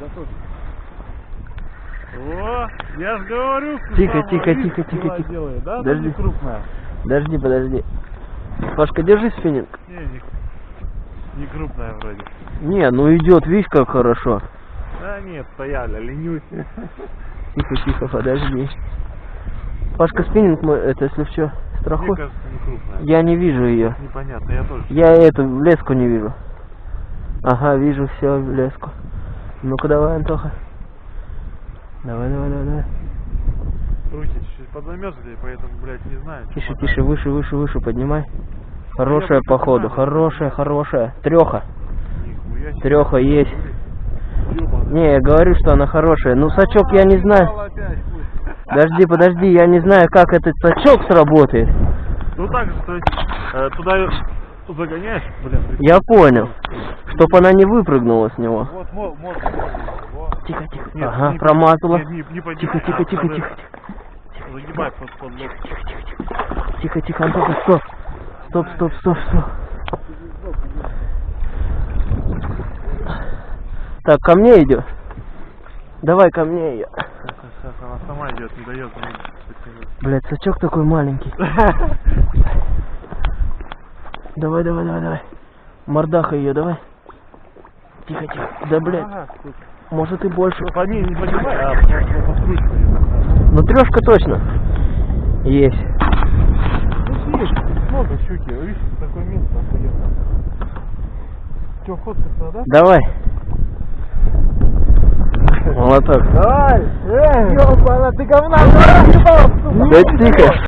Готов. О, я ж говорю, что Тихо, тихо, видишь, тихо, тихо, тихо. делает, да? Подожди. крупная. Подожди, подожди. Пашка, держи спиннинг. Не, не, не крупная вроде. Не, ну идет, видишь, как хорошо. Да нет, стояли, ленюсь. Тихо, тихо, подожди. Пашка, спиннинг мой, это если что, Мне страхуй. кажется, не крупная. Я не вижу ее. Непонятно, я тоже. Я эту леску не вижу. Ага, вижу все леску. Ну-ка давай, Антоха. Давай, давай, давай, давай. Руки чуть-чуть подзамерзли, поэтому, блядь, не знаю. Тише, мотать. тише, выше, выше, выше поднимай. Хорошая просто походу, знаю. хорошая, хорошая. Треха. Треха есть. Не, я говорю, что она хорошая. Ну, сачок я не знаю. Подожди, подожди, я не знаю, как этот сачок сработает. Ну так же, то есть, э, туда загоняешь, блин. Я понял. Чтоб она не выпрыгнула с него. Вот, мор, мор, вот. Тихо, тихо. Нет, ага, не- промазала. не- не поднимай, Тихо, тихо, а, тихо, надо тихо, Загибай под, под лоб. Тихо, тихо, Антоха, стоп. Стоп, стоп, стоп, стоп. Так, ко мне идет. Давай ко мне ее. Сейчас, она сама идет, не дает мне. Блять, сачок такой маленький. Давай, давай, давай, давай. Мордаха ее, давай. Тихо, тихо. Да, блядь, Ага, может и больше. Ну, По ней не поднимай, а. Ну, трешка точно. Есть. Ну, есть, много щуки, видишь, такое место охуенно. Че, фоткаться, да? Давай. Молоток. Давай! Эй! Ёбана, ты говна! Да тихо.